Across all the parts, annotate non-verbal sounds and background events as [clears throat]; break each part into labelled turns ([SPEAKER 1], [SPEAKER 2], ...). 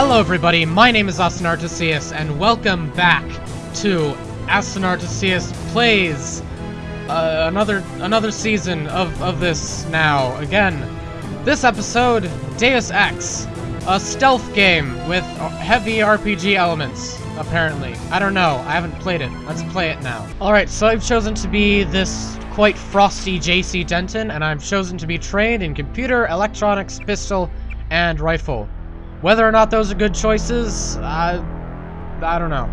[SPEAKER 1] Hello everybody, my name is Austin Artesius, and welcome back to Aston Artesius Plays! Uh, another another season of, of this now. Again, this episode, Deus Ex. A stealth game with heavy RPG elements, apparently. I don't know, I haven't played it. Let's play it now. Alright, so I've chosen to be this quite frosty JC Denton, and I've chosen to be trained in computer, electronics, pistol, and rifle. Whether or not those are good choices, I, I don't know.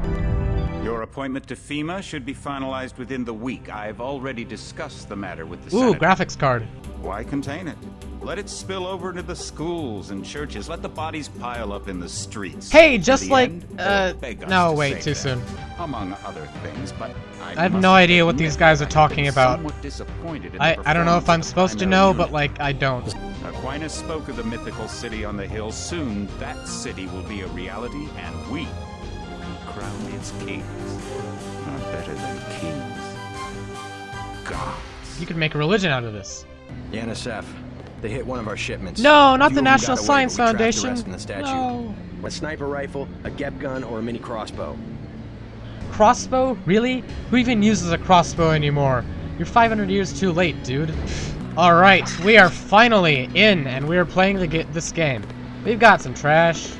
[SPEAKER 2] Your appointment to FEMA should be finalized within the week. I've already discussed the matter with the
[SPEAKER 1] Ooh,
[SPEAKER 2] Senate.
[SPEAKER 1] graphics card.
[SPEAKER 2] Why contain it? Let it spill over into the schools and churches. Let the bodies pile up in the streets.
[SPEAKER 1] Hey, just
[SPEAKER 2] the
[SPEAKER 1] like,
[SPEAKER 2] end,
[SPEAKER 1] uh,
[SPEAKER 2] they'll beg us
[SPEAKER 1] no, wait, too
[SPEAKER 2] that,
[SPEAKER 1] soon.
[SPEAKER 2] Among other things, but I,
[SPEAKER 1] I have no idea what these guys are talking
[SPEAKER 2] been
[SPEAKER 1] about.
[SPEAKER 2] somewhat disappointed in
[SPEAKER 1] I, I don't know if I'm supposed to know,
[SPEAKER 2] unit.
[SPEAKER 1] but like, I don't.
[SPEAKER 2] Aquinas spoke of the mythical city on the hill. Soon, that city will be a reality, and we will crown its kings. Not better than kings. Gods.
[SPEAKER 1] You could make a religion out of this.
[SPEAKER 3] The NSF. They hit one of our shipments.
[SPEAKER 1] No, not the National
[SPEAKER 3] got away,
[SPEAKER 1] Science
[SPEAKER 3] but we trapped the
[SPEAKER 1] Foundation.
[SPEAKER 3] the.
[SPEAKER 1] No.
[SPEAKER 3] A sniper rifle, a GEP gun, or a mini crossbow.
[SPEAKER 1] Crossbow? Really? Who even uses a crossbow anymore? You're 500 years too late, dude. Alright, we are finally in, and we are playing the this game. We've got some trash.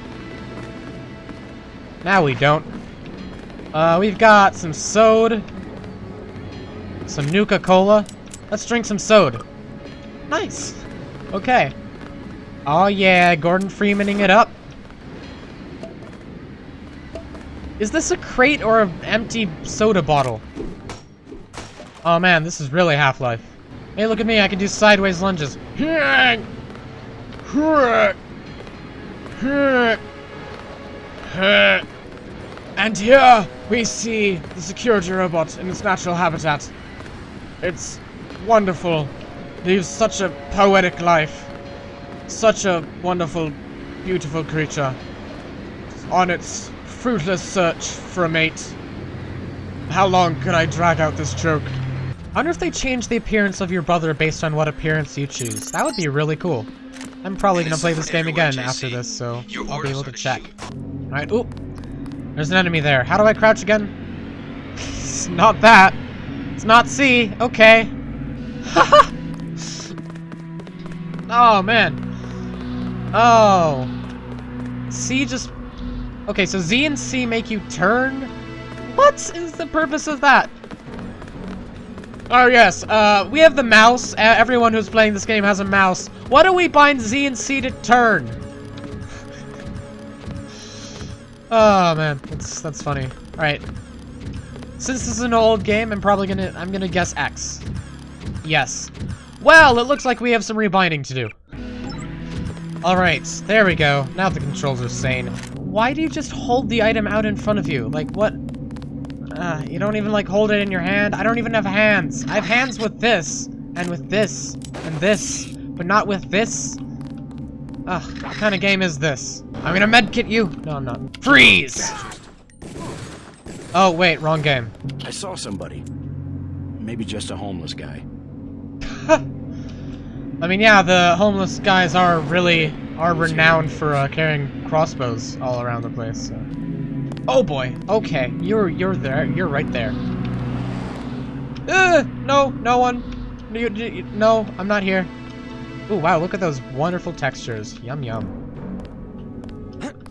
[SPEAKER 1] Now we don't. Uh, we've got some sode. Some Nuka-Cola. Let's drink some sode. Nice. Okay. Oh yeah, Gordon Freemaning it up. Is this a crate or an empty soda bottle? Oh man, this is really Half-Life. Hey, look at me, I can do sideways lunges. And here we see the security robot in its natural habitat. It's wonderful. Lives such a poetic life. Such a wonderful, beautiful creature. On its fruitless search for a mate. How long can I drag out this joke? I wonder if they change the appearance of your brother based on what appearance you choose. That would be really cool. I'm probably gonna play this game again after this, so I'll be able to check. Alright, oop. There's an enemy there. How do I crouch again? [laughs] it's not that. It's not C. Okay. [laughs] oh, man. Oh. C just... Okay, so Z and C make you turn? What is the purpose of that? Oh, yes. Uh, we have the mouse. Uh, everyone who's playing this game has a mouse. Why don't we bind Z and C to turn? [laughs] Oh man, that's that's funny. All right. Since this is an old game, I'm probably gonna I'm gonna guess X. Yes. Well, it looks like we have some rebinding to do. All right, there we go. Now the controls are sane. Why do you just hold the item out in front of you? Like what? Uh, you don't even like hold it in your hand. I don't even have hands. I have hands with this and with this and this, but not with this. Ugh, what kind of game is this? I'm gonna medkit you! No, I'm not. Freeze! Oh, wait, wrong game.
[SPEAKER 4] I saw somebody. Maybe just a homeless guy. [laughs]
[SPEAKER 1] I mean, yeah, the homeless guys are really, are renowned for uh, carrying crossbows all around the place, so. Oh boy, okay, you're, you're there, you're right there. Uh, no, no one. You, you, no, I'm not here. Ooh, wow, look at those wonderful textures. Yum, yum.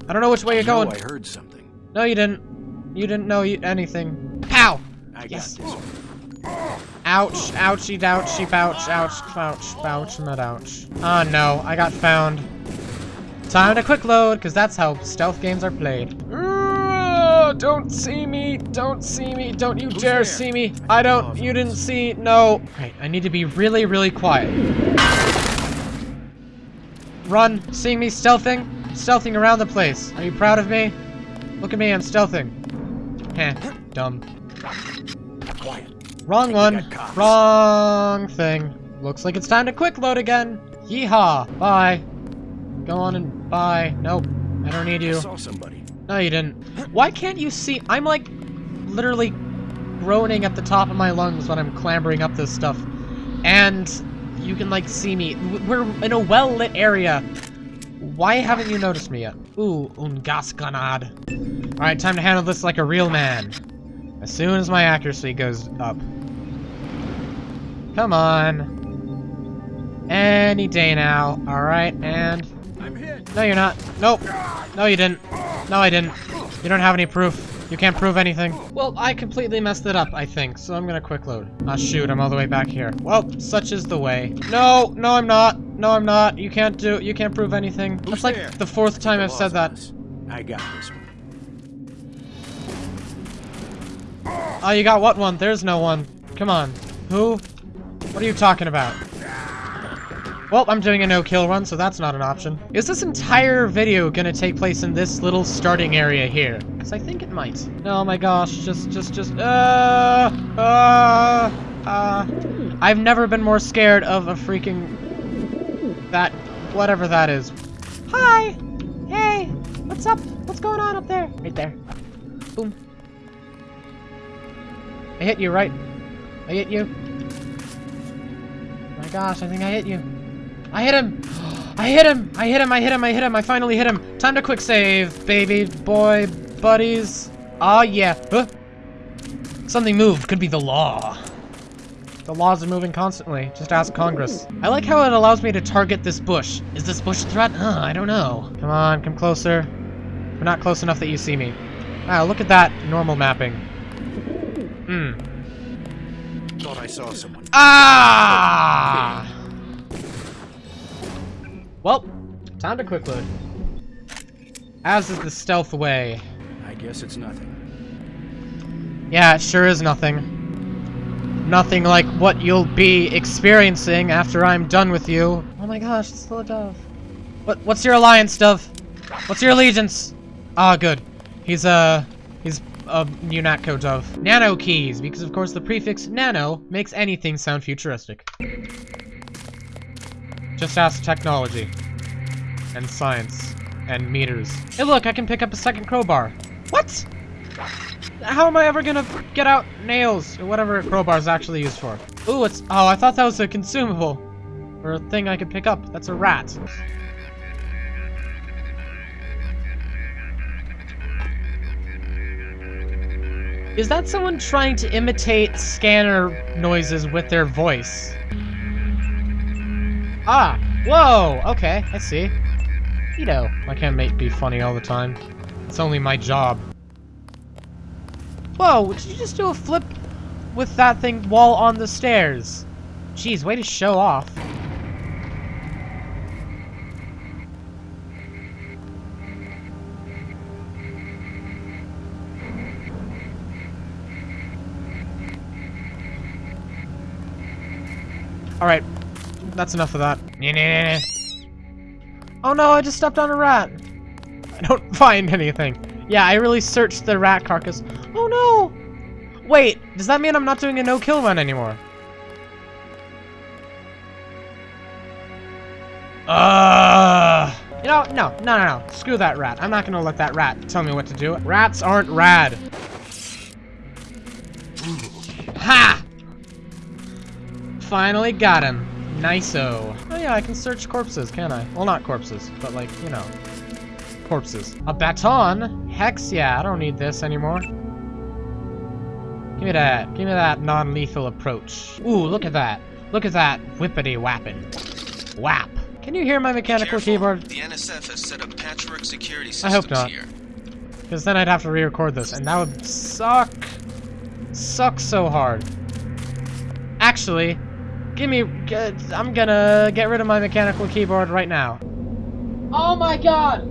[SPEAKER 1] I don't know which way you're going.
[SPEAKER 4] I heard something.
[SPEAKER 1] No, you didn't. You didn't know you anything. Pow!
[SPEAKER 4] I
[SPEAKER 1] Yes.
[SPEAKER 4] got this.
[SPEAKER 1] Ouch, ouchie, douchie, ouch, ouch, ouch, ouch, not ouch. Oh no, I got found. Time to quick load, because that's how stealth games are played. Ugh, Don't see me, don't see me, don't you dare
[SPEAKER 4] there?
[SPEAKER 1] see me. I don't, you didn't see, no. Right, I need to be really, really quiet. Run, seeing me stealthing? Stealthing around the place. Are you proud of me? Look at me, I'm stealthing. Heh, dumb.
[SPEAKER 4] Quiet.
[SPEAKER 1] Wrong one. Wrong thing. Looks like it's time to quick load again. Yeehaw. Bye. Go on and bye. Nope. I don't need
[SPEAKER 4] I
[SPEAKER 1] you.
[SPEAKER 4] saw somebody.
[SPEAKER 1] No, you didn't. Why can't you see? I'm like literally groaning at the top of my lungs when I'm clambering up this stuff. And you can like see me. We're in a well-lit area. why haven't you noticed me yet? Ooh, un Gasconade. Alright, time to handle this like a real man. As soon as my accuracy goes up. Come on. Any day now. Alright, and... No, you're not. Nope. No, you didn't. No, I didn't. You don't have any proof. You can't prove anything. Well, I completely messed it up, I think, so I'm gonna quick load. Ah, shoot, I'm all the way back here. Well, such is the way. No, no, I'm not. No, I'm not. You can't do- you can't prove anything. That's like
[SPEAKER 4] there?
[SPEAKER 1] the fourth time I've said that.
[SPEAKER 4] I got this one.
[SPEAKER 1] Oh, you got what one? There's no one. Come on. Who? What are you talking about? Well, I'm doing a no-kill run, so that's not an option. Is this entire video gonna take place in this little starting area here? Because I think it might. Oh my gosh, just, just, just, uh, uh, uh. I've never been more scared of a freaking, that, whatever that is. Hi! Hey! What's up? What's going on up there? Right there. Boom. I hit you, right? I hit you. my gosh, I think I hit you. I hit him! I hit him! I hit him, I hit him, I hit him, I finally hit him! Time to quick save, baby, boy, buddies. Aw, oh, yeah. Huh? Something moved. Could be the law. The laws are moving constantly. Just ask Congress. I like how it allows me to target this bush. Is this bush a threat? Huh, I don't know. Come on, come closer. We're not close enough that you see me. Wow, look at that normal mapping. Hmm.
[SPEAKER 4] Thought I saw someone.
[SPEAKER 1] Ah! Well, time to quick load. As is the stealth way.
[SPEAKER 4] I guess it's nothing.
[SPEAKER 1] Yeah, it sure is nothing. Nothing like what you'll be experiencing after I'm done with you. Oh my gosh, it's still a dove. What, what's your alliance, dove? What's your allegiance? Ah, good. He's, uh, he's a UNATCO dove. Nano keys, because of course the prefix nano makes anything sound futuristic. Just ask technology. And science. And meters. Hey look, I can pick up a second crowbar. What? How am I ever gonna get out nails, or whatever crowbar is actually used for? Ooh, it's- oh, I thought that was a consumable. Or a thing I could pick up. That's a rat. Is that someone trying to imitate scanner noises with their voice? Ah! Whoa! Okay, I see. You know, I can't make be funny all the time. It's only my job. Whoa, did you just do a flip with that thing while on the stairs? Jeez, way to show off. Alright, that's enough of that. Oh no, I just stepped on a rat. I don't [laughs] find anything. Yeah, I really searched the rat carcass. Oh no! Wait, does that mean I'm not doing a no-kill run anymore? Uh, you know, no, no, no, no. Screw that rat. I'm not gonna let that rat tell me what to do. Rats aren't rad. Ha! Finally got him. Nice-o. Oh yeah, I can search corpses, can I? Well, not corpses, but like, you know, corpses. A baton? Hex, yeah, I don't need this anymore. Give me that. Give me that non-lethal approach. Ooh, look at that. Look at that whippity wappin. Whap. Can you hear my mechanical
[SPEAKER 5] Careful.
[SPEAKER 1] keyboard?
[SPEAKER 5] The NSF has set up patchwork security systems I
[SPEAKER 1] hope not. Because then I'd have to re-record this, and that would suck. Suck so hard. Actually, give me... Uh, I'm gonna get rid of my mechanical keyboard right now. Oh my god!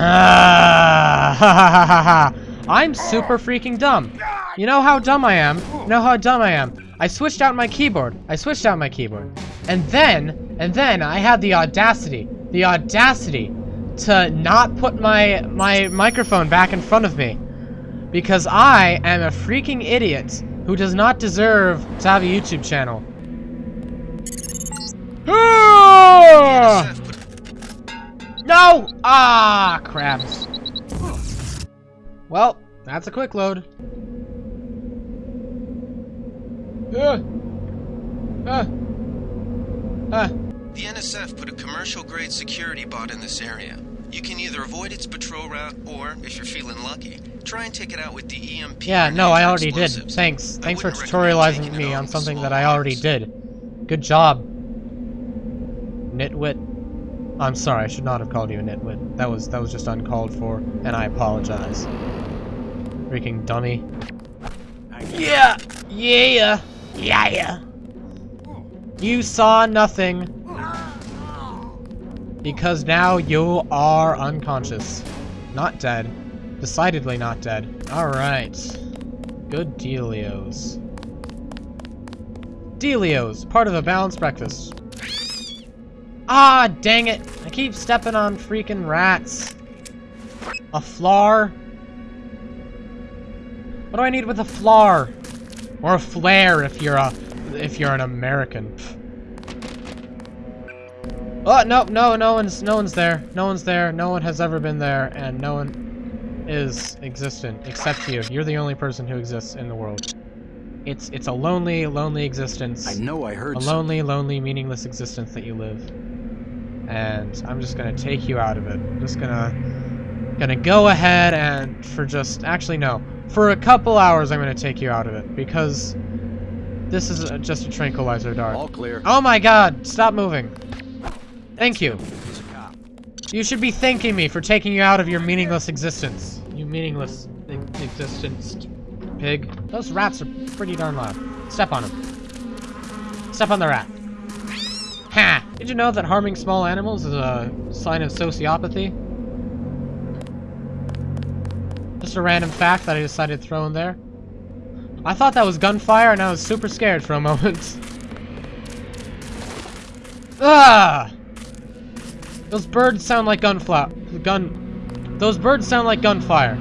[SPEAKER 1] [sighs] I'm super freaking dumb. You know how dumb I am? You know how dumb I am? I switched out my keyboard. I switched out my keyboard. And then, and then I had the audacity, the audacity to not put my, my microphone back in front of me. Because I am a freaking idiot who does not deserve to have a YouTube channel. Ah! No! Ah, crabs. Well, that's a quick load. Ah. Ah.
[SPEAKER 5] The NSF put a commercial-grade security bot in this area. You can either avoid its patrol route, or, if you're feeling lucky, try and take it out with the EMP.
[SPEAKER 1] Yeah, no, I already did. Thanks.
[SPEAKER 5] I
[SPEAKER 1] Thanks for tutorializing me on something that I already
[SPEAKER 5] arms.
[SPEAKER 1] did. Good job. Nitwit. I'm sorry, I should not have called you a nitwit. That was that was just uncalled for, and I apologize. Freaking dummy. Yeah! Yeah! Yeah! You saw nothing. Because now you are unconscious. Not dead. Decidedly not dead. Alright. Good dealios. Dealios, part of a balanced breakfast. Ah, dang it. I keep stepping on freaking rats. A flar? What do I need with a flar? Or a flare if you're a if you're an American. Oh no no no one's no one's there. No one's there. No one has ever been there and no one is existent except you. You're the only person who exists in the world. It's it's a lonely, lonely existence.
[SPEAKER 4] I know I heard
[SPEAKER 1] a lonely, lonely, meaningless existence that you live. And I'm just gonna take you out of it. I'm just gonna gonna go ahead and for just actually no, for a couple hours I'm gonna take you out of it because this is a, just a tranquilizer dart.
[SPEAKER 4] All clear.
[SPEAKER 1] Oh my god, stop moving. Thank you.
[SPEAKER 4] He's a cop.
[SPEAKER 1] You should be thanking me for taking you out of your meaningless existence. You meaningless existence pig. Those rats are pretty darn loud. Step on them. Step on the rat. Ha! Did you know that harming small animals is a sign of sociopathy? Just a random fact that I decided to throw in there. I thought that was gunfire and I was super scared for a moment. [laughs] ah! Those birds sound like gunflower. Gun. Those birds sound like gunfire.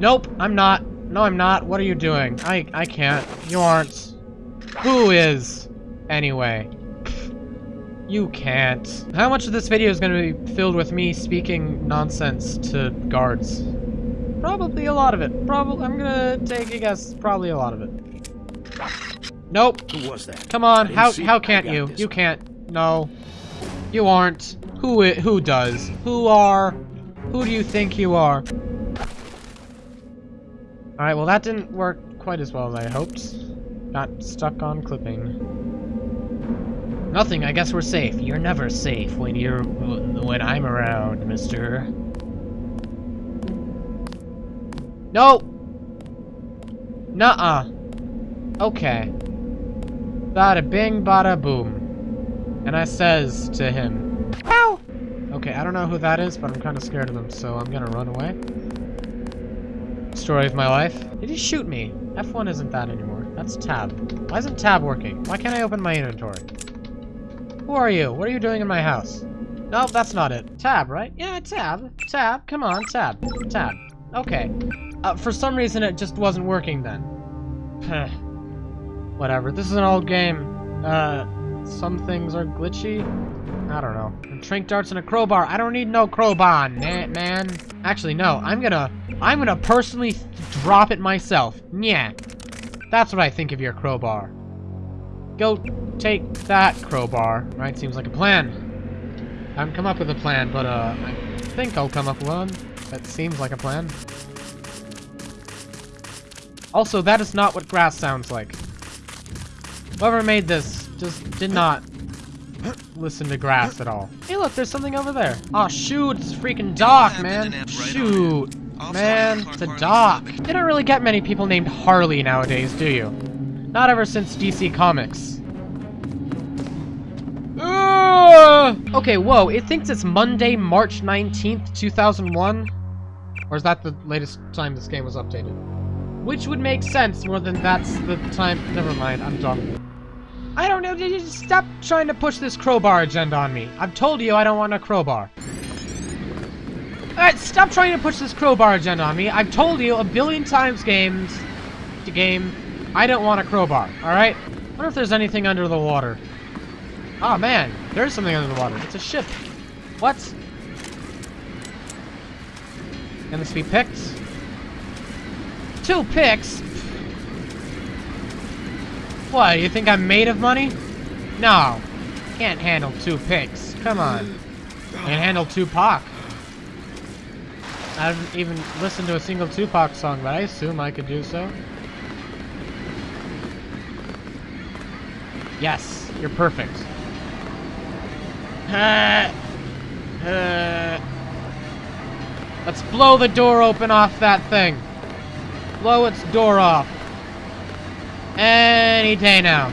[SPEAKER 1] Nope, I'm not. No, I'm not. What are you doing? I I can't. You aren't. Who is? Anyway. You can't. How much of this video is going to be filled with me speaking nonsense to guards? Probably a lot of it. Probably. I'm gonna take a guess. Probably a lot of it. Nope.
[SPEAKER 4] Who was that?
[SPEAKER 1] Come on. How how can't you? You can't. No. You aren't. Who i who does? Who are? Who do you think you are? Alright, well that didn't work quite as well as I hoped. Got stuck on clipping. Nothing, I guess we're safe. You're never safe when you're when I'm around, mister. No! Nuh-uh. Okay. Bada bing, bada boom. And I says to him, Ow! Okay, I don't know who that is, but I'm kind of scared of him, so I'm gonna run away. Story of my life. Did he shoot me? F1 isn't that anymore. That's tab. Why isn't tab working? Why can't I open my inventory? Who are you? What are you doing in my house? Nope, that's not it. Tab, right? Yeah, tab. Tab. Come on, tab. Tab. Okay. Uh, for some reason, it just wasn't working then. [sighs] Whatever. This is an old game. Uh, some things are glitchy. I don't know. Trink darts and a crowbar. I don't need no crowbar, man. Actually, no. I'm gonna, I'm gonna personally drop it myself. Yeah. That's what I think of your crowbar. Go take that crowbar. Right? Seems like a plan. I haven't come up with a plan, but uh, I think I'll come up with one. That seems like a plan. Also, that is not what grass sounds like. Whoever made this just did not [coughs] listen to grass at all. Hey, look, there's something over there. Oh, shoot, it's freaking Doc, man.
[SPEAKER 5] and apt right on
[SPEAKER 1] Shoot, man, it's a
[SPEAKER 5] Harley
[SPEAKER 1] Doc. You don't really get many people named Harley nowadays, do you? Not ever since DC Comics. Ugh! Okay, whoa, it thinks it's Monday, March 19th, 2001? Or is that the latest time this game was updated? Which would make sense more than that's the time. Never mind, I'm dumb. I don't know, just stop trying to push this crowbar agenda on me. I've told you I don't want a crowbar. Alright, stop trying to push this crowbar agenda on me. I've told you a billion times games, the game, I don't want a crowbar, alright? wonder if there's anything under the water. Oh man, there's something under the water. It's a ship. What? Can this be picked? Two picks? What, you think I'm made of money? No. Can't handle two pigs. Come on. Can't handle Tupac. I haven't even listened to a single Tupac song, but I assume I could do so. Yes, you're perfect. Let's blow the door open off that thing. Blow its door off. Any day now.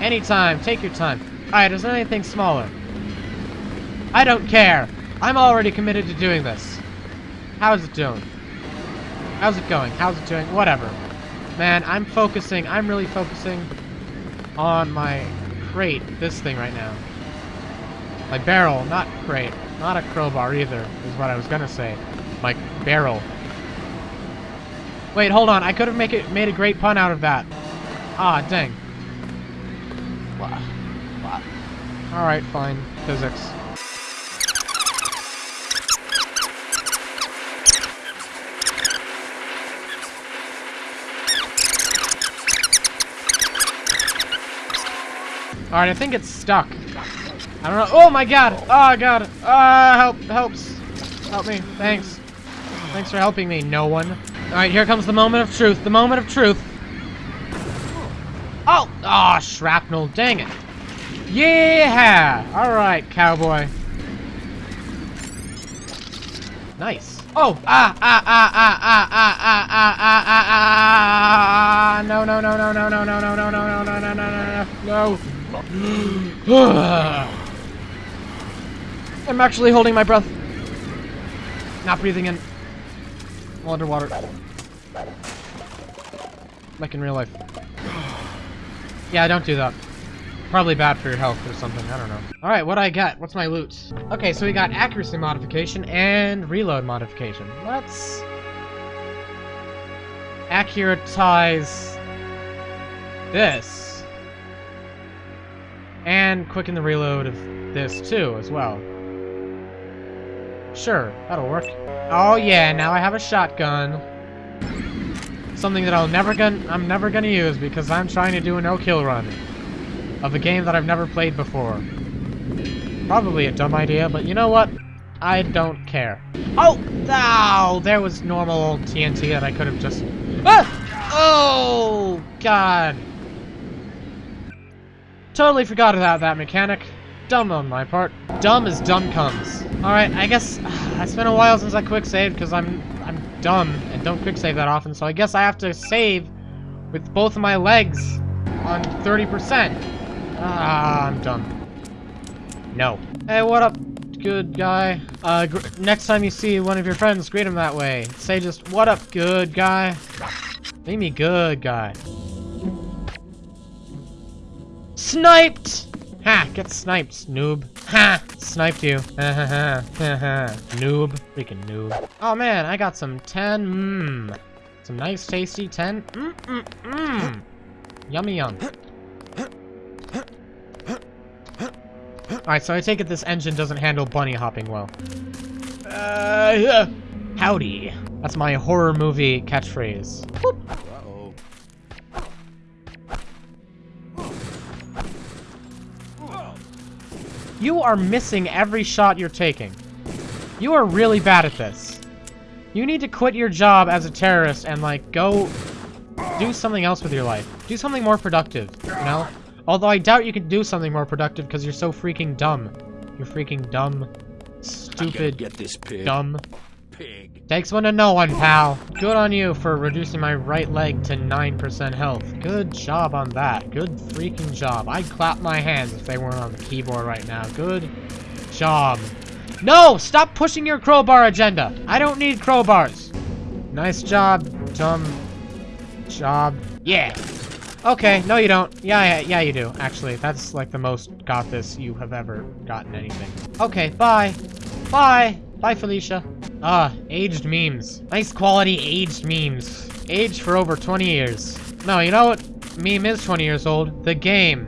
[SPEAKER 1] Anytime. Take your time. Alright, is there anything smaller? I don't care. I'm already committed to doing this. How's it doing? How's it going? How's it doing? Whatever. Man, I'm focusing. I'm really focusing on my crate. This thing right now. My barrel, not crate. Not a crowbar either, is what I was gonna say. My barrel. Wait, hold on. I could have make it made a great pun out of that. Ah, dang. What? What? Alright, fine. Physics. Alright, I think it's stuck. I don't know. Oh my god! Oh god! Ah, uh, help! Helps! Help me. Thanks. Thanks for helping me, no one. Alright, here comes the moment of truth. The moment of truth. Oh! Ah, oh, shrapnel. Dang it. Yeah! Alright, cowboy. Nice. Oh! Ah! Ah! Ah! Ah! Ah! Ah! Ah! Ah! Ah! Ah! Ah! No! No! No! No! No! No! No! No! No! No! No! No! No! No! No! No! I'm actually holding my breath. Not breathing in. I'm underwater. Like in real life. Yeah, don't do that. Probably bad for your health or something, I don't know. Alright, what I got? What's my loot? Okay, so we got accuracy modification and reload modification. Let's... Accuratize... this. And quicken the reload of this too, as well. Sure, that'll work. Oh yeah, now I have a shotgun. Something that I'll never gonna I'm never gonna use because I'm trying to do a no-kill run of a game that I've never played before. Probably a dumb idea, but you know what? I don't care. Oh! Ow! There was normal old TNT that I could have just... Ah! Oh! God. Totally forgot about that mechanic. Dumb on my part. Dumb as dumb comes. Alright, I guess uh, it's been a while since I quick saved because I'm I'm dumb and don't quick save that often, so I guess I have to save with both of my legs on 30%. Ah, I'm dumb. No. Hey, what up, good guy? Uh, next time you see one of your friends, greet him that way. Say just, what up, good guy? Make me good guy. Sniped! Ha! Get sniped, noob. Ha! Sniped you. Ha ha ha. Ha ha. Noob. Freaking noob. Oh man, I got some 10. Mmm. Some nice tasty 10. Mmm mmm mmm. Yummy yum. Alright, so I take it this engine doesn't handle bunny hopping well. Uh. Howdy. That's my horror movie catchphrase. Boop. You are missing every shot you're taking. You are really bad at this. You need to quit your job as a terrorist and, like, go do something else with your life. Do something more productive, you know? Although I doubt you can do something more productive because you're so freaking dumb. You're freaking dumb. Stupid.
[SPEAKER 4] Get this pig.
[SPEAKER 1] Dumb.
[SPEAKER 4] Pig.
[SPEAKER 1] Takes one to know one, pal. Good on you for reducing my right leg to 9% health. Good job on that. Good freaking job. I'd clap my hands if they weren't on the keyboard right now. Good job. No! Stop pushing your crowbar agenda. I don't need crowbars. Nice job, dumb job. Yeah. Okay, no you don't. Yeah, yeah, yeah you do, actually. That's like the most got this you have ever gotten anything. Okay, bye. Bye. Bye, Felicia. Ah, aged memes. Nice quality aged memes. Aged for over 20 years. No, you know what meme is 20 years old? The game.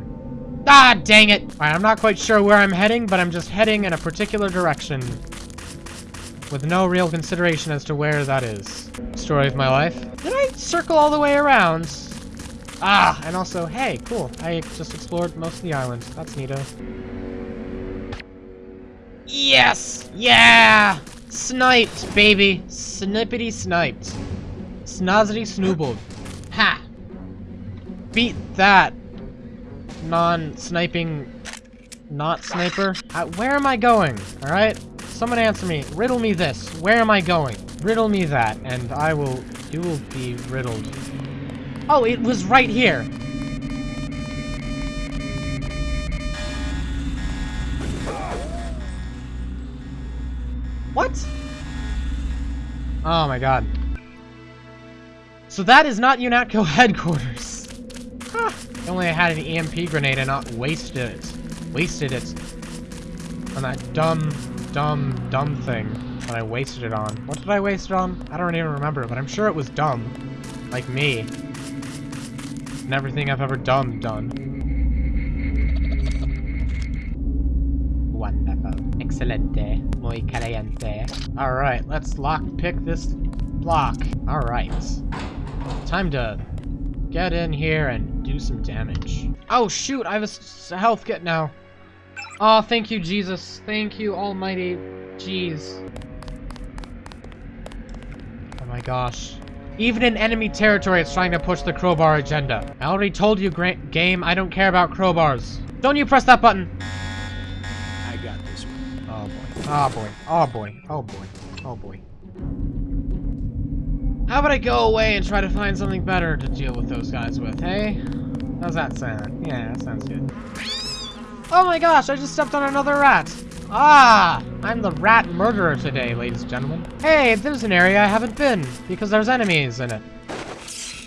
[SPEAKER 1] Ah, dang it! Alright, I'm not quite sure where I'm heading, but I'm just heading in a particular direction. With no real consideration as to where that is. Story of my life. Did I circle all the way around? Ah, and also, hey, cool. I just explored most of the island. That's neato. Yes! Yeah! Sniped, baby. Snippity sniped. Snozzity snoobled. Ha! Beat that. Non-sniping... Not sniper. Where am I going? Alright? Someone answer me. Riddle me this. Where am I going? Riddle me that, and I will... You will be riddled. Oh, it was right here. What? Oh my god. So that is not UNATCO [laughs] headquarters. Huh. If only I had an EMP grenade and not wasted it. Wasted it. On that dumb, dumb, dumb thing that I wasted it on. What did I waste it on? I don't even remember, but I'm sure it was dumb. Like me. And everything I've ever done, done. Excelente. Muy caliente. Alright, let's lock pick this block. Alright. Time to get in here and do some damage. Oh shoot, I have a health kit now. Oh, thank you, Jesus. Thank you, almighty jeez. Oh my gosh. Even in enemy territory, it's trying to push the crowbar agenda. I already told you, game, I don't care about crowbars. Don't you press that button! Oh boy. Oh boy. Oh boy. Oh boy. How about I go away and try to find something better to deal with those guys with, hey? How's that sound? Yeah, that sounds good. Oh my gosh, I just stepped on another rat! Ah! I'm the rat murderer today, ladies and gentlemen. Hey, there's an area I haven't been, because there's enemies in it.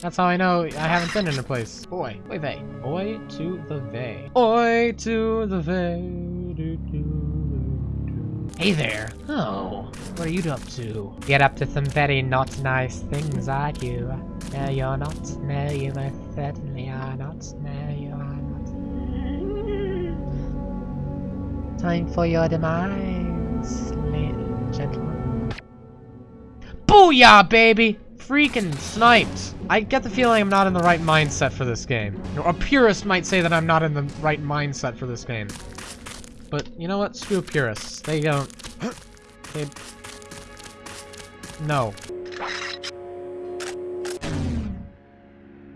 [SPEAKER 1] That's how I know I haven't been in a place. Oi. Oi vey. Oi to the vey. Oi to the vey. Do, do, do, do. Hey there. Oh, what are you up to? Get up to some very not nice things, are you? No, you're not. No, you most certainly are not. No, you are not. Time for your demise, ladies gentlemen. Booyah, baby! Freaking sniped! I get the feeling I'm not in the right mindset for this game. A purist might say that I'm not in the right mindset for this game. But, you know what? Screw purists. They don't... They... No.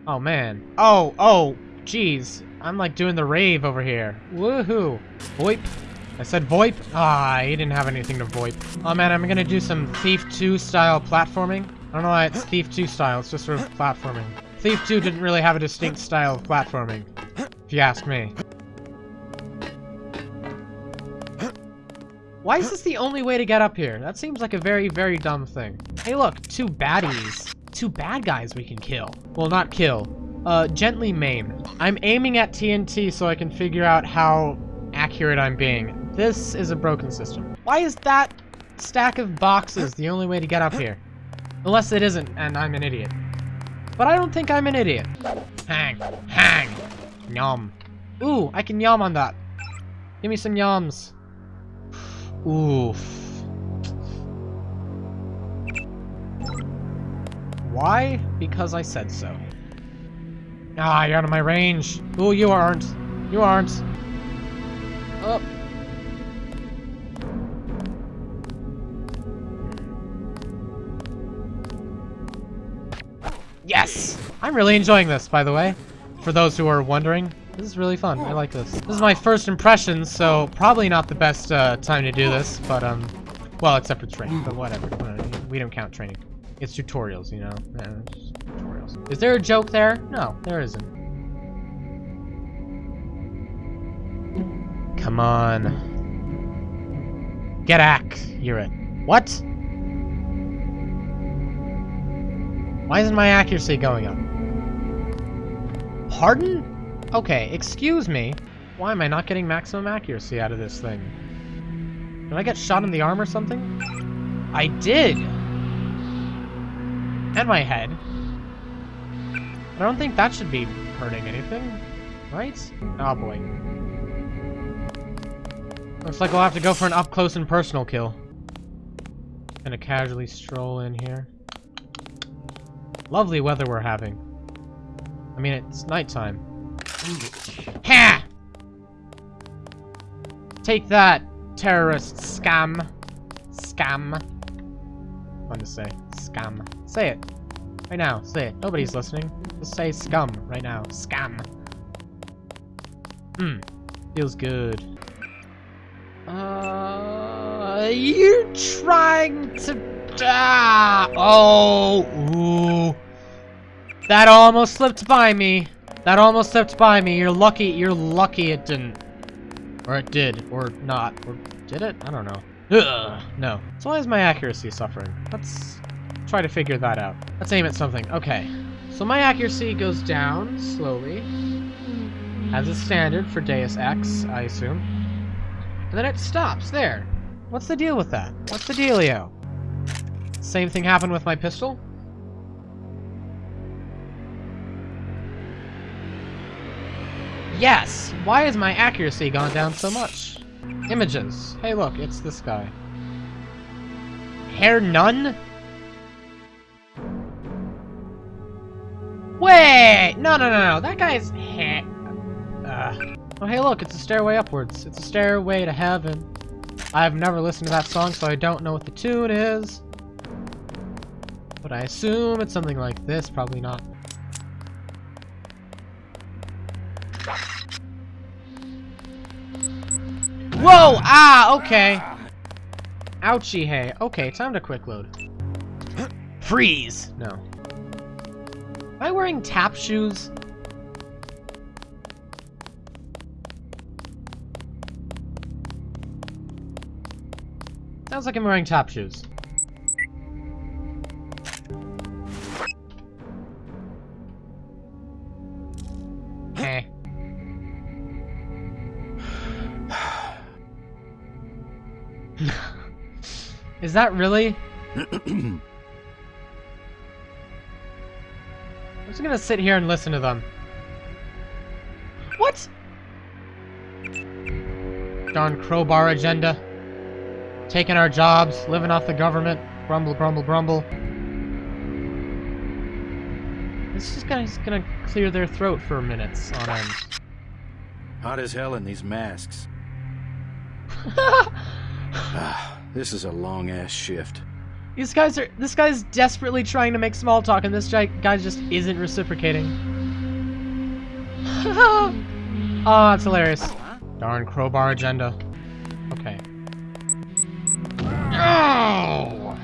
[SPEAKER 1] Oh, man. Oh, oh, jeez. I'm like doing the rave over here. Woohoo. VoIP. I said VoIP? Ah, he didn't have anything to VoIP. Oh man, I'm gonna do some Thief 2 style platforming. I don't know why it's Thief 2 style, it's just sort of platforming. Thief 2 didn't really have a distinct style of platforming, if you ask me. Why is this the only way to get up here? That seems like a very, very dumb thing. Hey look, two baddies. Two bad guys we can kill. Well, not kill. Uh, gently maim. I'm aiming at TNT so I can figure out how accurate I'm being. This is a broken system. Why is that stack of boxes the only way to get up here? Unless it isn't, and I'm an idiot. But I don't think I'm an idiot. Hang. Hang. Yum. Ooh, I can yum on that. Give me some yums. Oof. Why? Because I said so. Ah, you're out of my range. Ooh, you aren't. You aren't. Oh. Yes! I'm really enjoying this, by the way. For those who are wondering, this is really fun. I like this. This is my first impression, so probably not the best uh, time to do this, but, um, well, except for training, but whatever. We don't count training. It's tutorials, you know? Yeah, it's tutorials. Is there a joke there? No, there isn't. Come on. Get accurate. What? Why isn't my accuracy going up? Pardon? Okay, excuse me. Why am I not getting maximum accuracy out of this thing? Did I get shot in the arm or something? I did! And my head. I don't think that should be hurting anything, right? Oh boy. Looks like we'll have to go for an up-close and personal kill. Gonna casually stroll in here. Lovely weather we're having. I mean, it's nighttime. Ha! Take that, terrorist scam. Scam. Fun to say. Scam. Say it. Right now. Say it. Nobody's listening. Just say scum right now. Scam. Hmm. Feels good. Uh, you trying to ah, Oh, ooh. That almost slipped by me. That almost slipped by me. You're lucky. You're lucky it didn't. Or it did. Or not. Or did it? I don't know. Ugh, no. So why is my accuracy suffering? Let's try to figure that out. Let's aim at something. Okay. So my accuracy goes down slowly. As a standard for Deus Ex, I assume. And then it stops there. What's the deal with that? What's the dealio? Same thing happened with my pistol? Yes! Why has my accuracy gone down so much? Images. Hey look, it's this guy. Hair none? Wait! No, no, no, no. That guy's hair... Uh. Oh, hey look, it's a stairway upwards. It's a stairway to heaven. I've never listened to that song, so I don't know what the tune is. But I assume it's something like this, probably not. Whoa! Ah, okay. Ouchie hey. Okay, time to quick load. [clears throat] Freeze! No. Am I wearing tap shoes? Sounds like I'm wearing tap shoes. Is that really? [clears throat] I'm just gonna sit here and listen to them. What? Darn crowbar agenda. Taking our jobs, living off the government. Grumble, grumble, grumble. This is gonna, just gonna clear their throat for minutes on end.
[SPEAKER 4] Hot as hell in these masks. [laughs] Ah, this is a long ass shift.
[SPEAKER 1] These guys are. This guy's desperately trying to make small talk, and this guy, guy just isn't reciprocating. [laughs] oh, that's hilarious. Darn crowbar agenda. Okay. Oh!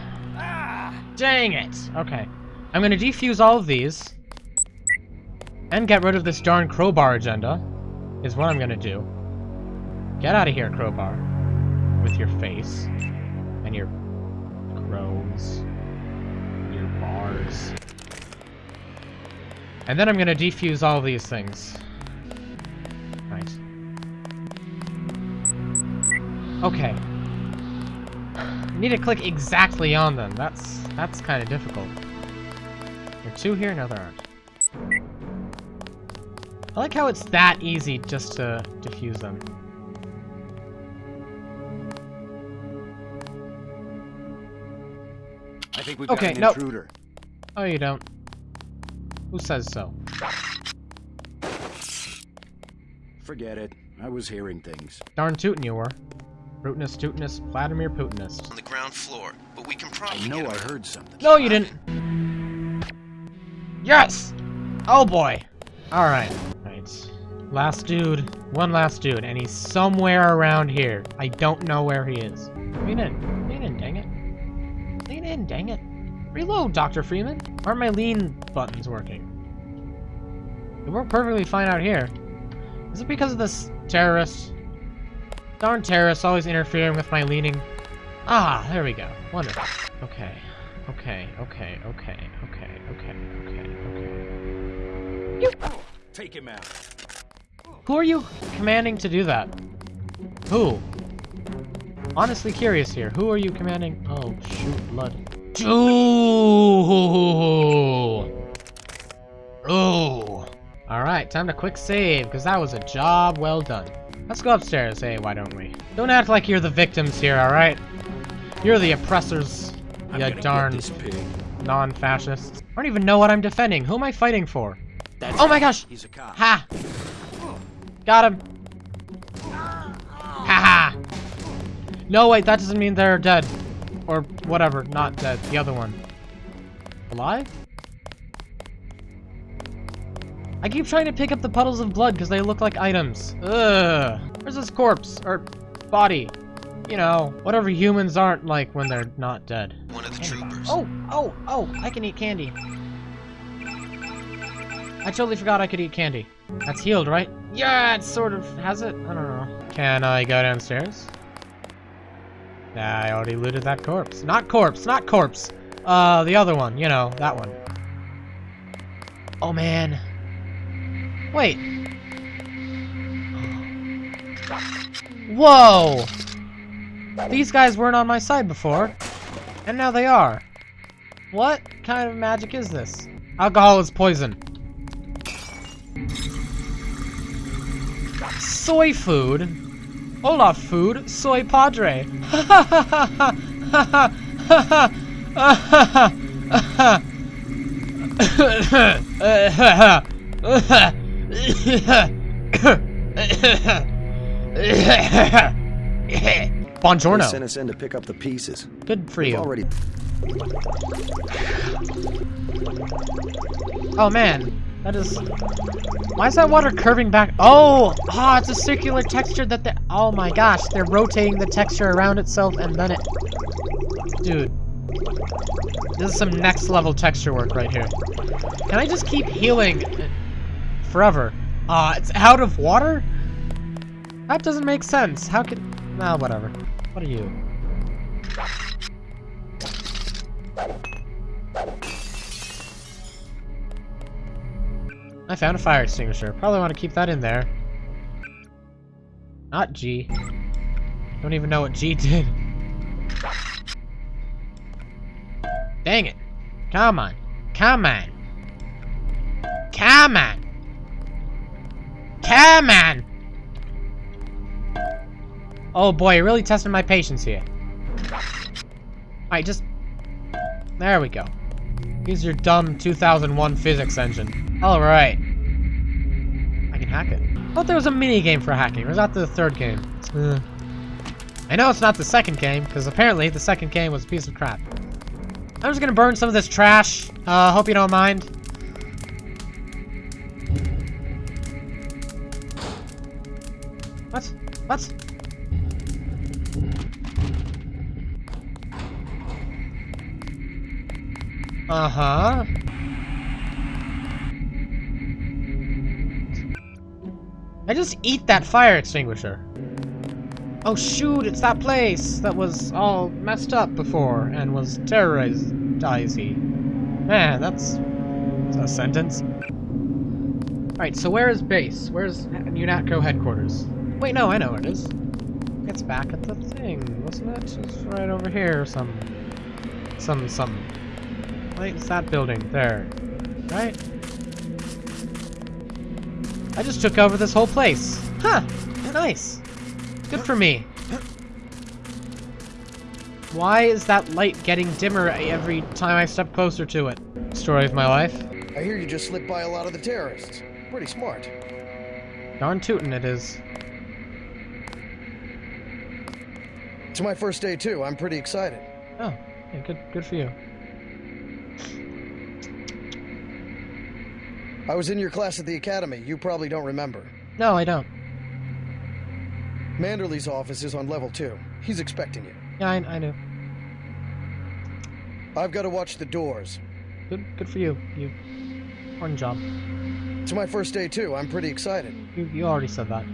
[SPEAKER 1] Dang it! Okay. I'm gonna defuse all of these. And get rid of this darn crowbar agenda. Is what I'm gonna do. Get out of here, crowbar. With your face. Your crows. Your bars. And then I'm gonna defuse all these things. Right. Okay. I need to click exactly on them. That's that's kind of difficult. There are two here, no there aren't. I like how it's that easy just to defuse them.
[SPEAKER 4] Think we've got
[SPEAKER 1] Okay,
[SPEAKER 4] an
[SPEAKER 1] nope.
[SPEAKER 4] intruder.
[SPEAKER 1] Oh, you don't. Who says so?
[SPEAKER 4] Forget it. I was hearing things.
[SPEAKER 1] Darn tootin' you were. Rootinus, tootinus, Vladimir Putinist.
[SPEAKER 5] On the ground floor, but we can probably
[SPEAKER 4] I know I heard something.
[SPEAKER 1] No, you didn't. Yes! Oh boy. Alright. Right. Last dude. One last dude, and he's somewhere around here. I don't know where he is. Lean in. Lean in, dang it. Lean in, dang it. Reload, Dr. Freeman. Aren't my lean buttons working? They work perfectly fine out here. Is it because of this terrorist? Darn terrorists always interfering with my leaning. Ah, there we go. Wonderful. Okay. Okay, okay, okay, okay, okay, okay, okay.
[SPEAKER 4] Take him out.
[SPEAKER 1] Who are you commanding to do that? Who? Honestly curious here. Who are you commanding? Oh, shoot, blood. Ooh. Ooh. Alright, time to quick save, because that was a job well done. Let's go upstairs, hey, why don't we? Don't act like you're the victims here, alright? You're the oppressors,
[SPEAKER 4] I'm
[SPEAKER 1] you darn
[SPEAKER 4] get this pig.
[SPEAKER 1] non-fascists. I don't even know what I'm defending. Who am I fighting for?
[SPEAKER 4] That's
[SPEAKER 1] Oh my gosh!
[SPEAKER 4] He's a cop.
[SPEAKER 1] Ha! Got him. Ha ha! No, wait, that doesn't mean they're dead. Or whatever, not dead. The other one. Alive? I keep trying to pick up the puddles of blood because they look like items. Ugh. Where's this corpse? Or body? You know, whatever humans aren't like when they're not dead.
[SPEAKER 5] One of the troopers.
[SPEAKER 1] Oh, oh, oh, I can eat candy. I totally forgot I could eat candy. That's healed, right? Yeah, it sort of has it. I don't know. Can I go downstairs? Nah, I already looted that corpse. Not corpse, not corpse. Uh, the other one, you know, that one. Oh, man. Wait. [gasps] Whoa! These guys weren't on my side before, and now they are. What kind of magic is this? Alcohol is poison. Soy food? Olaf food? Soy padre.
[SPEAKER 3] They sent us in to pick up the pieces.
[SPEAKER 1] Good for
[SPEAKER 3] We've
[SPEAKER 1] you.
[SPEAKER 3] already
[SPEAKER 1] Oh man, that is. Why is that water curving back? Oh, ah, it's a circular texture that they. Oh my gosh, they're rotating the texture around itself and then it. Dude, this is some next level texture work right here. Can I just keep healing forever? Ah, it's out of water. That doesn't make sense. How could... Nah, whatever. What are you? I found a fire extinguisher. Probably want to keep that in there. Not G. Don't even know what G did. Dang it. Come on. Come on. Come on. Come on. Oh boy, you're really testing my patience here. Alright, just... There we go. Use your dumb 2001 physics engine. Alright. I can hack it. I thought there was a mini game for hacking, was that the third game? Uh, I know it's not the second game, because apparently the second game was a piece of crap. I'm just gonna burn some of this trash. Uh, hope you don't mind. What? What? Uh-huh. I just eat that fire extinguisher. Oh shoot, it's that place that was all messed up before and was terrorized. Man, that's, that's a sentence. Alright, so where is base? Where's UNATCO headquarters? Wait, no, I know where it is. It's back at the thing, wasn't it? It's right over here, some... Some, some... Wait, it's that building, there. Right? I just took over this whole place. Huh, nice. Good for me. Why is that light getting dimmer every time I step closer to it? Story of my life.
[SPEAKER 6] I hear you just slipped by a lot of the terrorists. Pretty smart.
[SPEAKER 1] Darn tootin' it is.
[SPEAKER 6] It's my first day too. I'm pretty excited.
[SPEAKER 1] Oh, yeah, good, good for you.
[SPEAKER 6] I was in your class at the academy. You probably don't remember.
[SPEAKER 1] No, I don't.
[SPEAKER 6] Manderley's office is on level two. He's expecting you.
[SPEAKER 1] Yeah, I, I know.
[SPEAKER 6] I've got to watch the doors.
[SPEAKER 1] Good, good for you. You, important job.
[SPEAKER 6] It's my first day too. I'm pretty excited.
[SPEAKER 1] You, you already said that.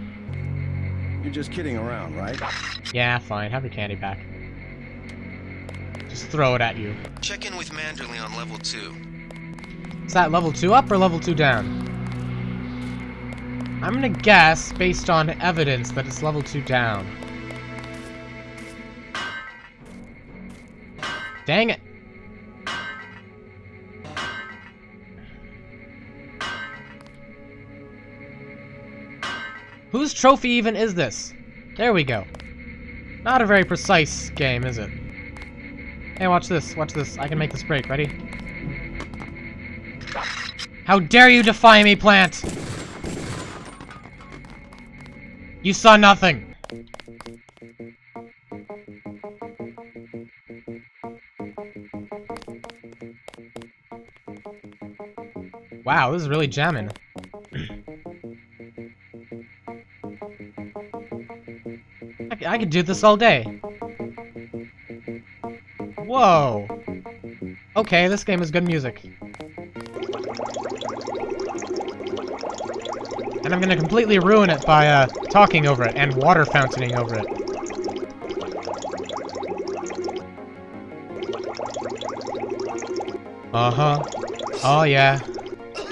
[SPEAKER 3] You're just kidding around, right?
[SPEAKER 1] Yeah, fine. Have your candy back. Just throw it at you.
[SPEAKER 5] Check in with Manderley on level 2.
[SPEAKER 1] Is that level 2 up or level 2 down? I'm gonna guess, based on evidence, that it's level 2 down. Dang it. Whose trophy even is this? There we go. Not a very precise game, is it? Hey, watch this. Watch this. I can make this break. Ready? How dare you defy me, plant? You saw nothing. Wow, this is really jamming. I could do this all day. Whoa. Okay, this game is good music. And I'm gonna completely ruin it by, uh, talking over it and water fountaining over it. Uh-huh. Oh, yeah.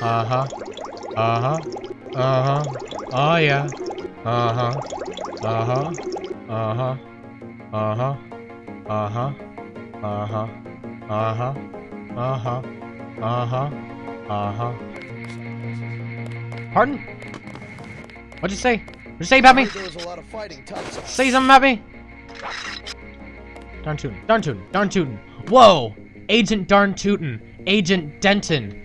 [SPEAKER 1] Uh-huh. Uh-huh. Uh-huh. Oh, yeah. Uh-huh. Uh-huh. Uh-huh. Uh-huh. Uh-huh. Uh-huh. Uh-huh. Uh-huh. Uh-huh. Uh-huh. Pardon? What'd you say? What'd you say about me?
[SPEAKER 6] There was a lot of fighting topside.
[SPEAKER 1] Say something about me? Darn tootin'. Darn tootin'. Darn tootin'. Whoa! Agent Darn Tootin'. Agent Denton.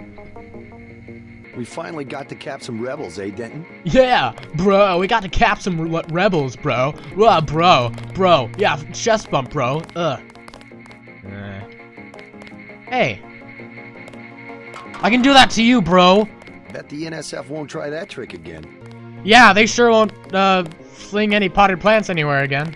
[SPEAKER 3] We finally got to cap some rebels, eh, Denton?
[SPEAKER 1] Yeah, bro, we got to cap some re- rebels, bro. Uh, bro, bro. Yeah, chest bump, bro. Ugh. Uh. Hey. I can do that to you, bro.
[SPEAKER 3] Bet the NSF won't try that trick again.
[SPEAKER 1] Yeah, they sure won't, uh, fling any potted plants anywhere again.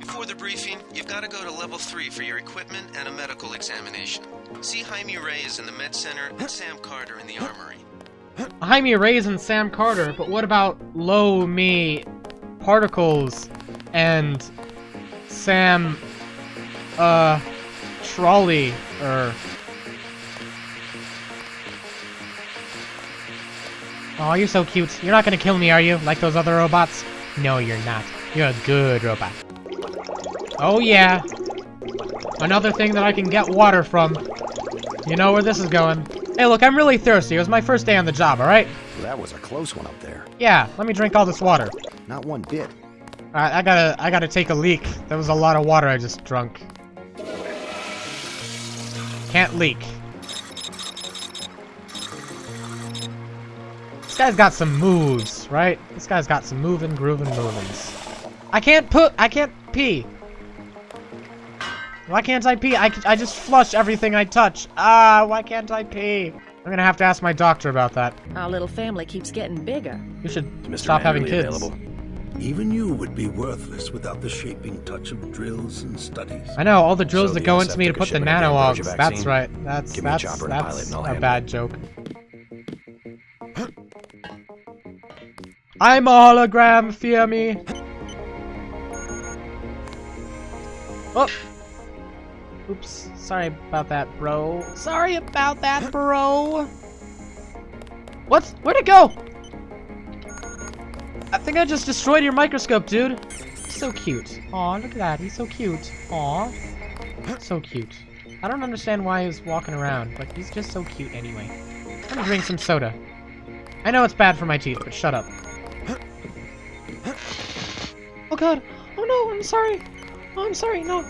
[SPEAKER 5] Before the briefing, you've got to go to level 3 for your equipment and a medical examination. See Jaime Reyes in the med center and Sam Carter in the armory.
[SPEAKER 1] Jaime Reyes and Sam Carter, but what about Low Me Particles and Sam uh Trolley or Oh, you're so cute. You're not gonna kill me, are you? Like those other robots? No, you're not. You're a good robot. Oh yeah. Another thing that I can get water from. You know where this is going. Hey, look, I'm really thirsty. It was my first day on the job, alright?
[SPEAKER 3] Well, that was a close one up there.
[SPEAKER 1] Yeah, let me drink all this water.
[SPEAKER 3] Not one bit.
[SPEAKER 1] Alright, I gotta, I gotta take a leak. That was a lot of water I just drunk. Can't leak. This guy's got some moves, right? This guy's got some moving, grooving movings. I can't put, I can't pee. Why can't I pee? I, I just flush everything I touch. Ah, why can't I pee? I'm gonna have to ask my doctor about that.
[SPEAKER 7] Our little family keeps getting bigger.
[SPEAKER 1] You should
[SPEAKER 4] Mr.
[SPEAKER 1] stop having kids.
[SPEAKER 4] available?
[SPEAKER 8] Even you would be worthless without the shaping touch of drills and studies.
[SPEAKER 1] I know all the drills
[SPEAKER 4] So
[SPEAKER 1] that go into me to put the
[SPEAKER 4] shipment of
[SPEAKER 1] nano
[SPEAKER 4] Ambrosia.
[SPEAKER 1] That's right. That's
[SPEAKER 4] Give me a
[SPEAKER 1] that's
[SPEAKER 4] and a pilot
[SPEAKER 1] that's
[SPEAKER 4] and I'll
[SPEAKER 1] a bad joke. [laughs] I'm a hologram, fear me. Oh. Oops. Sorry about that, bro. Sorry about that, bro. What? Where'd it go? I think I just destroyed your microscope, dude. So cute. Aw, look at that. He's so cute. Aw. So cute. I don't understand why he's walking around, but he's just so cute anyway. I'm gonna drink some soda. I know it's bad for my teeth, but shut up. Oh god. Oh no, I'm sorry. Oh, I'm sorry. No.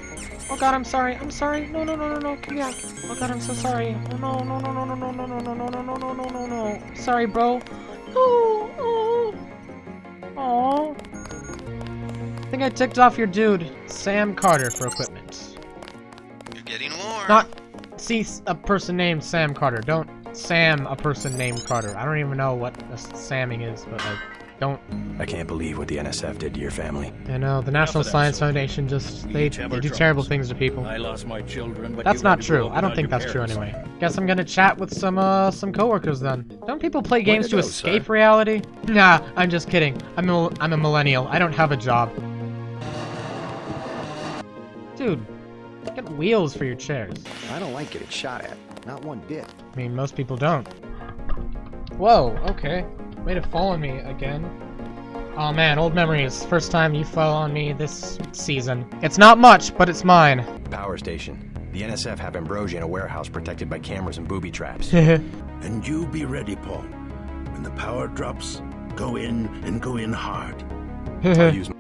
[SPEAKER 1] Oh god, I'm sorry. I'm sorry. No, no, no, no, no. Come back. Oh god, I'm so sorry. Oh no, no, no, no, no, no, no, no, no, no, no, no, no, no, no, no. Sorry, bro. Oh, oh. Aw. I think I ticked off your dude, Sam Carter, for equipment.
[SPEAKER 5] You're getting warm.
[SPEAKER 1] Not see a person named Sam Carter. Don't Sam a person named Carter. I don't even know what a Samming is, but like, don't.
[SPEAKER 4] I can't believe what the NSF did to your family.
[SPEAKER 1] I know the National
[SPEAKER 8] of
[SPEAKER 1] Science
[SPEAKER 8] soldier.
[SPEAKER 1] Foundation just they, they
[SPEAKER 8] our
[SPEAKER 1] do terrible things to people.
[SPEAKER 8] I lost my children, but
[SPEAKER 1] That's not
[SPEAKER 8] had to grow
[SPEAKER 1] true. I don't think
[SPEAKER 8] your
[SPEAKER 1] that's true anyway. Guess I'm gonna chat with some uh some coworkers then. Don't people play games to
[SPEAKER 3] to go,
[SPEAKER 1] escape
[SPEAKER 3] sir.
[SPEAKER 1] reality? Nah, I'm just kidding. I'm a, I'm a millennial. I don't have a job. Dude, get wheels for your chairs.
[SPEAKER 3] I don't like getting shot at. Not one bit.
[SPEAKER 1] I mean, most people don't. Whoa, okay. Way to fall on me again. Oh man, old memories. First time you fell on me this season. It's not much, but it's mine.
[SPEAKER 4] Power station. The NSF have Ambrosia in a warehouse protected by cameras and booby traps. [laughs]
[SPEAKER 8] And you be ready, Paul. When the power drops, go in and go in hard. [laughs]
[SPEAKER 4] I'll use
[SPEAKER 1] Go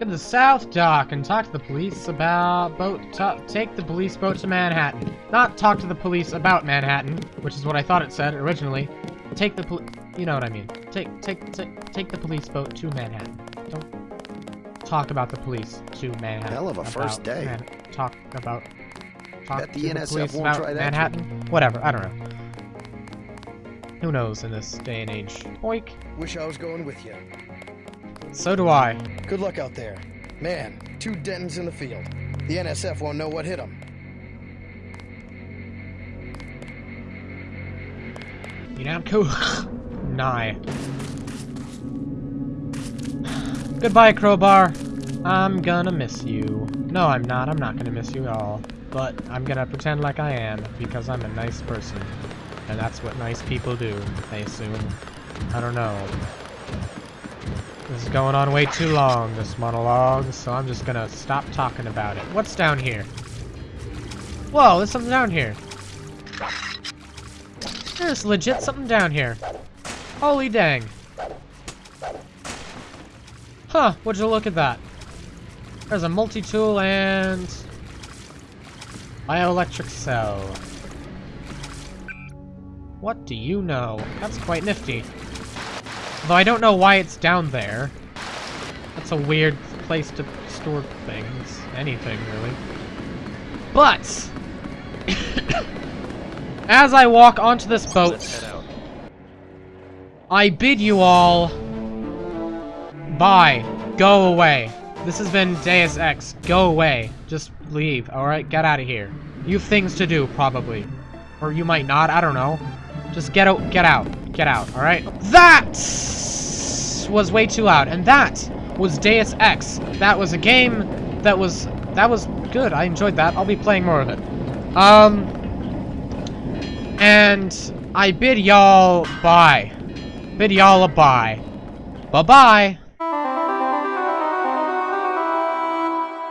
[SPEAKER 1] to the South Dock and talk to the police about boat. take the police boat to Manhattan. Not talk to the police about Manhattan, which is what I thought it said originally. Take the poli- you know what I mean. Take take take take the police boat to Manhattan. Don't talk about the police to Manhattan.
[SPEAKER 3] Hell of a first day.
[SPEAKER 1] Man- talk about talk
[SPEAKER 3] Bet the
[SPEAKER 1] to the
[SPEAKER 3] NSF
[SPEAKER 1] police
[SPEAKER 3] won't
[SPEAKER 1] about
[SPEAKER 3] try that
[SPEAKER 1] Manhattan. Whatever. I don't know. Who knows in this day and age? Oink.
[SPEAKER 6] Wish I was going with you.
[SPEAKER 1] So do I.
[SPEAKER 6] Good luck out there. Man, two Dentons in the field. The NSF won't know what hit them.
[SPEAKER 1] You know, I'm cool. [laughs] Nye. Goodbye, Crowbar. I'm gonna miss you. No, I'm not. I'm not gonna miss you at all. But I'm gonna pretend like I am, because I'm a nice person. And that's what nice people do, I assume. I don't know. This is going on way too long, this monologue, so I'm just gonna stop talking about it. What's down here? Whoa, there's something down here. There's legit something down here. Holy dang. Huh, would you look at that? There's a multi-tool and... Bioelectric cell. What do you know? That's quite nifty. Though I don't know why it's down there. That's a weird place to store things. Anything, really. But... [coughs] as I walk onto this boat... I bid you all... Bye. Go away. This has been Deus Ex. Go away. Just leave, alright? Get out of here. You have things to do, probably. Or you might not, I don't know. Just get out, get out, get out, alright? That was way too loud, and that was Deus Ex. That was a game that was, that was good. I enjoyed that. I'll be playing more of it. Um, and I bid y'all bye. Bid y'all a bye. Bye-bye.